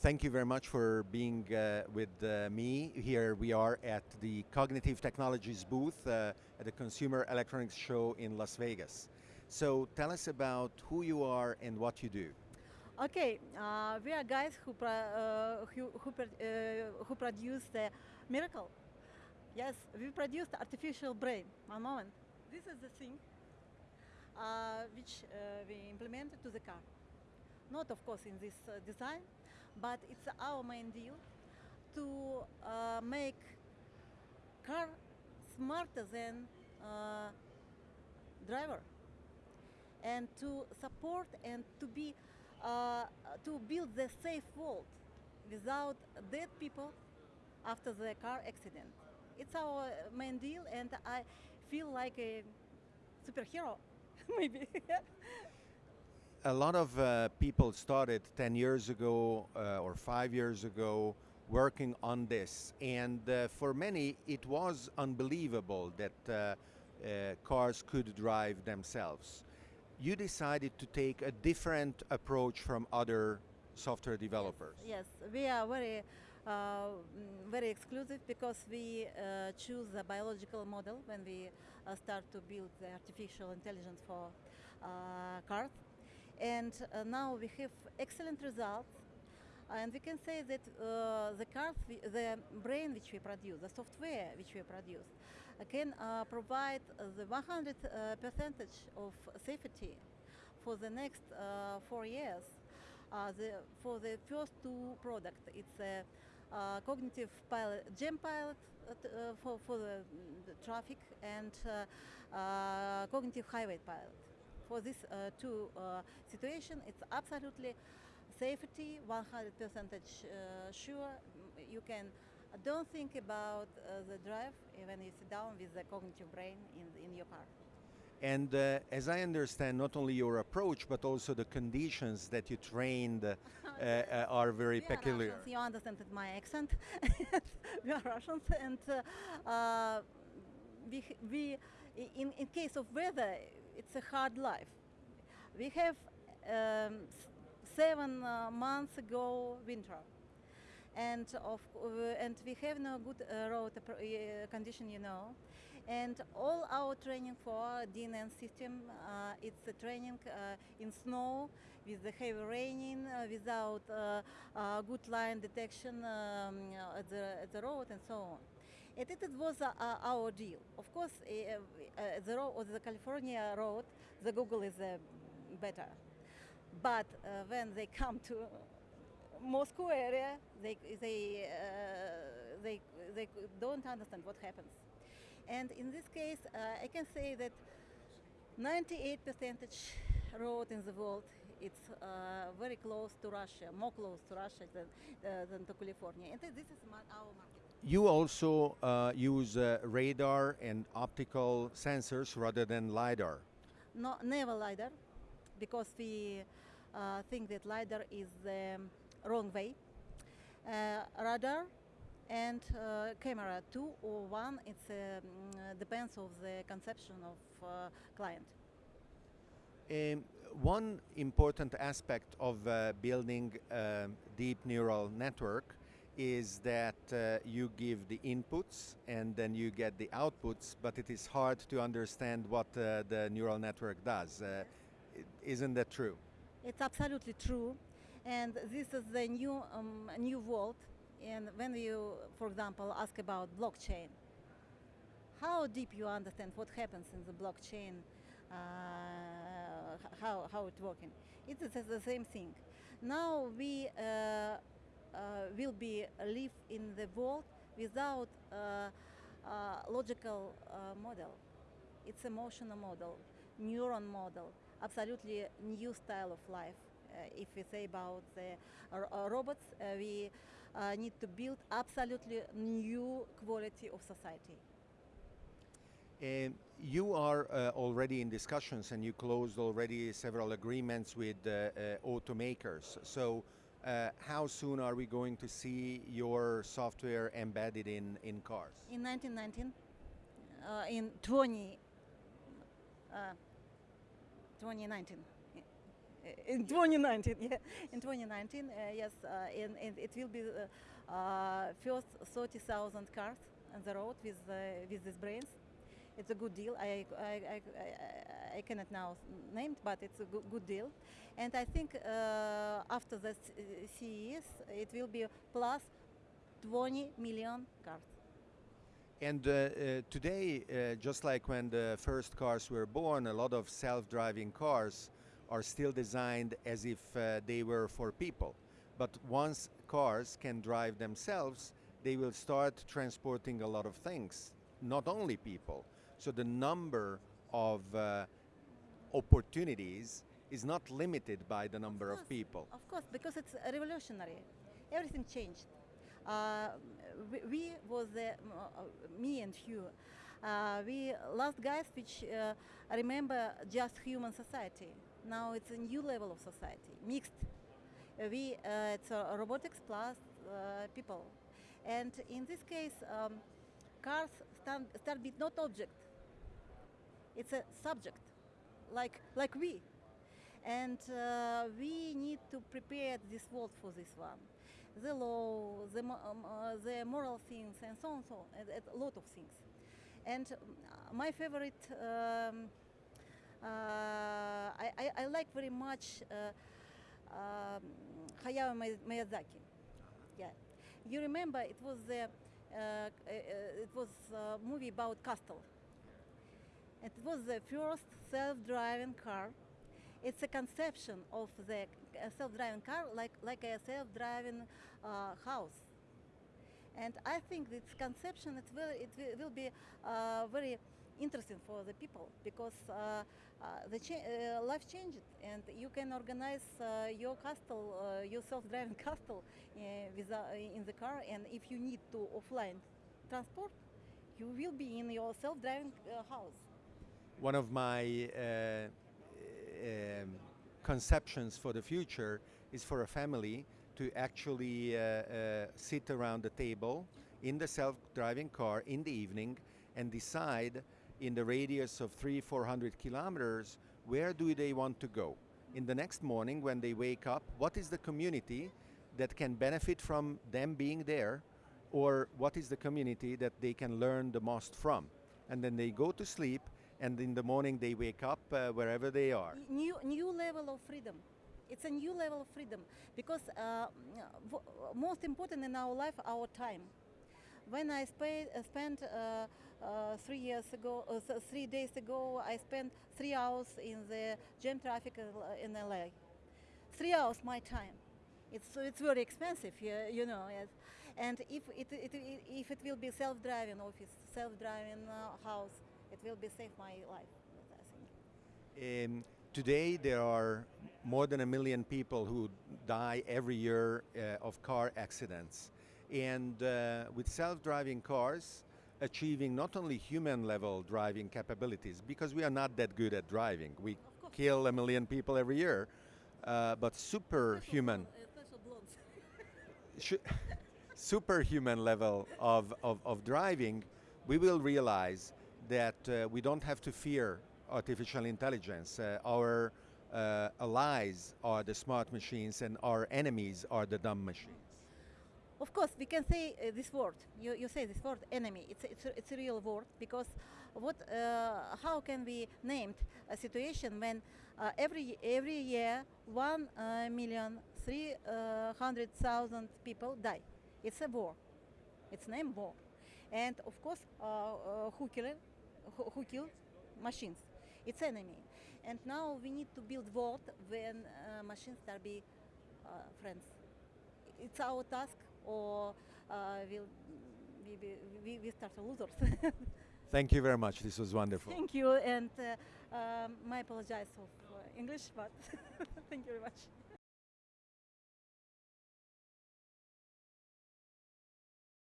Thank you very much for being uh, with uh, me. Here we are at the Cognitive Technologies booth uh, at the Consumer Electronics Show in Las Vegas. So tell us about who you are and what you do. Okay, uh, we are guys who pro- uh, who who, pro- uh, who produce the miracle. Yes, we produced artificial brain. One moment. This is the thing which we implemented to the car. Not, of course, in this design, but it's our main deal to uh, make car smarter than uh, driver and to support and to be uh, to build the safe world without dead people after the car accident. It's our main deal, and I feel like a superhero, maybe. A lot of uh, people started 10 years ago uh, or five years ago working on this. And uh, for many, it was unbelievable that uh, uh, cars could drive themselves. You decided to take a different approach from other software developers. yes, we are very, uh, mm, very exclusive because we uh, choose a biological model when we uh, start to build the artificial intelligence for uh, cars. And uh, now we have excellent results. And we can say that uh, the cars, the brain which we produce, the software which we produce, uh, can uh, provide the 100 uh, percentage of safety for the next uh, four years. The, for the first two products, it's a cognitive pilot, jam pilot uh, for, for the, mm, the traffic and uh, cognitive highway pilot. For this uh, two uh, situation, it's absolutely safety, 100 percentage uh, sure. Mm, You can don't think about uh, the drive when you sit down with the cognitive brain in, in your car. And uh, as I understand, not only your approach, but also the conditions that you trained uh, uh, are very peculiar. Russians, you understand my accent. we are Russians, and uh, uh, we, we, in, in case of weather, it's a hard life. We have um, seven uh, months ago winter, and of uh, and we have no good uh, road uh, condition, you know. And all our training for DNN system, uh, it's a training uh, in snow with the heavy raining, uh, without uh, uh, good line detection um, uh, at, the, at the road and so on. It, it was uh, our deal. Of course, uh, the road, the California road, the Google is better. But uh, when they come to Moscow area, they they uh, they they don't understand what happens. And in this case, uh, I can say that 98 percentage road in the world it's uh, very close to Russia, more close to Russia than uh, than to California. And this is our market. You also uh, use uh, radar and optical sensors rather than LiDAR. No, never lidar, because we uh, think that lidar is the wrong way. Uh, radar and uh, camera, two or one, it um, depends of the conception of uh, client. Um, one important aspect of uh, building a deep neural network is that uh, you give the inputs and then you get the outputs, but it is hard to understand what uh, the neural network does. Uh, isn't that true? It's absolutely true, and this is the new um, new world. And when you, for example, ask about blockchain, how deep you understand what happens in the blockchain, uh, how how it's working, it is the same thing. Now we uh, will be live in the world without uh, uh, logical uh, model. It's emotional model, neuron model, absolutely new style of life. Uh, if we say about the uh, robots, uh, we uh, need to build absolutely new quality of society. Um, you are uh, already in discussions and you closed already several agreements with uh, uh, automakers. So, uh, how soon are we going to see your software embedded in, in cars? In 1919, uh, in 20, uh, 2019, Uh, In 2019, yeah, in 2019, uh, yes, uh, and, and it will be uh, first 30,000 cars on the road with with these brains. It's a good deal. I I, I, I, cannot now name it, but it's a good, deal. And I think uh, after the CES, it will be plus 20 million cars. And uh, uh, today, uh, just like when the first cars were born, a lot of self-driving cars are still designed as if uh, they were for people. But once cars can drive themselves, they will start transporting a lot of things, not only people. So the number of uh, opportunities is not limited by the number of course. people. Of course, because it's revolutionary. Everything changed. Uh, we, we was the, uh, me and you. Uh, we last guys which uh, remember just human society. Now it's a new level of society, mixed. Uh, we uh, it's a robotics plus uh, people, and in this case, um, cars stand, start with not object. It's a subject, like like we. And uh, we need to prepare this world for this one. The law the, um, uh, the moral things and so on so on a lot of things. And um, my favorite um, uh, I, I, I like very much uh, um, Hayao Mi- Miyazaki. Yeah. You remember it was the uh, uh, it was a movie about castle it was the first self-driving car. It's a conception of the uh, self-driving car like like a self-driving uh, house. And i think this conception it will it will, be uh, very interesting for the people because uh, uh, the cha- uh, life changed and you can organize your castle your self-driving castle with, in the car. And if you need to offline transport you will be in your self-driving house one of my uh, um, conceptions for the future is for a family to actually uh, uh, sit around the table in the self-driving car in the evening and decide in the radius of three, four hundred kilometers where do they want to go. In the next morning when they wake up, what is the community that can benefit from them being there or what is the community that they can learn the most from? And then they go to sleep and in the morning they wake up uh, wherever they are. New new level of freedom. It's a new level of freedom because uh, most important in our life our time. When i spa- uh, spent uh, uh, three years ago uh, three days ago i spent three hours in the jam traffic in la three hours my time. It's it's very expensive you know yes. And if it, it, it if it will be self-driving office self-driving uh, house it will be save my life i think Um, today, there are more than a million people who die every year uh, of car accidents. And uh, with self driving cars, achieving not only human level driving capabilities, because we are not that good at driving, we kill a million people every year, uh, but superhuman. superhuman level of, of, of driving, we will realize that uh, we don't have to fear artificial intelligence. Uh, our uh, allies are the smart machines, and our enemies are the dumb machines. Of course, we can say uh, this word. You, you say this word, enemy. It's it's a, it's a real word because what? Uh, how can we name a situation when uh, every every year 1,300,000 uh, uh, people die? It's a war. It's named war, and of course, uh, uh, who killed it? Who, who kill machines? It's enemy. And now we need to build world when uh, machines start be uh, friends it's our task or uh, we'll, we, we, we, we start losers. Thank you very much. This was wonderful. Thank you and uh, um, my apologize for English, but thank you very much.